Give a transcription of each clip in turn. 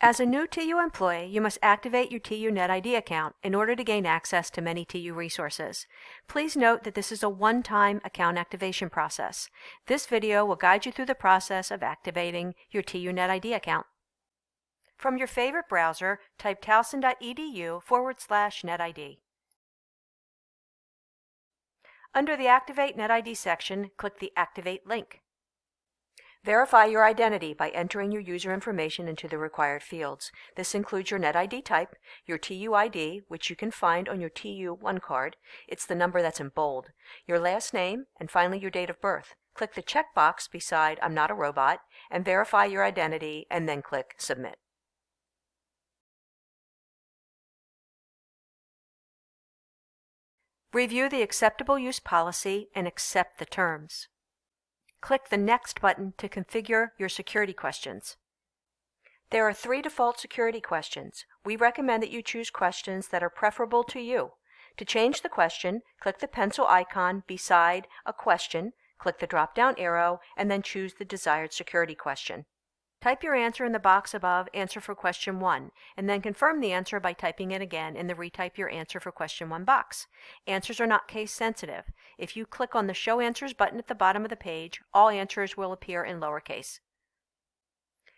As a new TU employee, you must activate your TU NetID account in order to gain access to many TU resources. Please note that this is a one-time account activation process. This video will guide you through the process of activating your TU NetID account. From your favorite browser, type towson.edu forward slash netid. Under the Activate NetID section, click the Activate link. Verify your identity by entering your user information into the required fields. This includes your NetID type, your TUID, which you can find on your TU1 card. It's the number that's in bold. Your last name, and finally your date of birth. Click the checkbox beside I'm not a robot and verify your identity and then click Submit. Review the acceptable use policy and accept the terms. Click the Next button to configure your security questions. There are three default security questions. We recommend that you choose questions that are preferable to you. To change the question, click the pencil icon beside a question, click the drop-down arrow, and then choose the desired security question. Type your answer in the box above Answer for Question 1, and then confirm the answer by typing it again in the Retype Your Answer for Question 1 box. Answers are not case sensitive. If you click on the Show Answers button at the bottom of the page, all answers will appear in lowercase.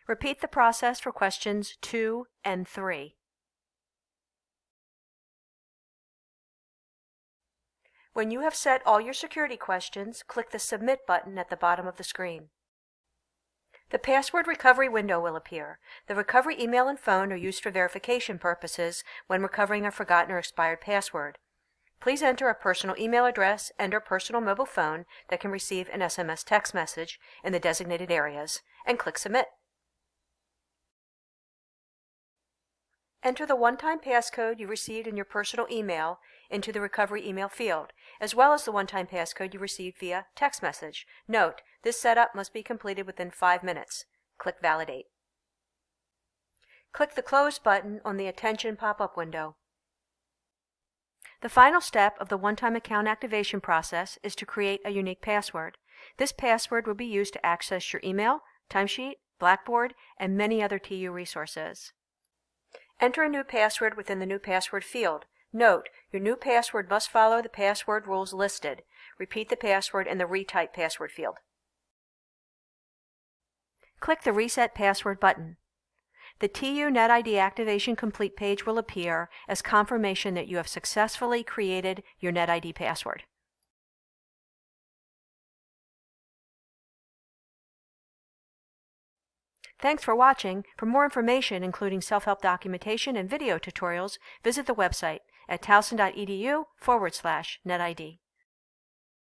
Repeat the process for questions 2 and 3. When you have set all your security questions, click the Submit button at the bottom of the screen. The password recovery window will appear. The recovery email and phone are used for verification purposes when recovering a forgotten or expired password. Please enter a personal email address and or personal mobile phone that can receive an SMS text message in the designated areas and click Submit. Enter the one-time passcode you received in your personal email into the recovery email field, as well as the one-time passcode you received via text message. Note, this setup must be completed within five minutes. Click Validate. Click the Close button on the Attention pop-up window. The final step of the one-time account activation process is to create a unique password. This password will be used to access your email, timesheet, Blackboard, and many other TU resources. Enter a new password within the new password field. Note, your new password must follow the password rules listed. Repeat the password in the Retype password field. Click the Reset Password button. The TU NetID Activation Complete page will appear as confirmation that you have successfully created your NetID password. Thanks for watching. For more information, including self-help documentation and video tutorials, visit the website at towson.edu forward slash netid.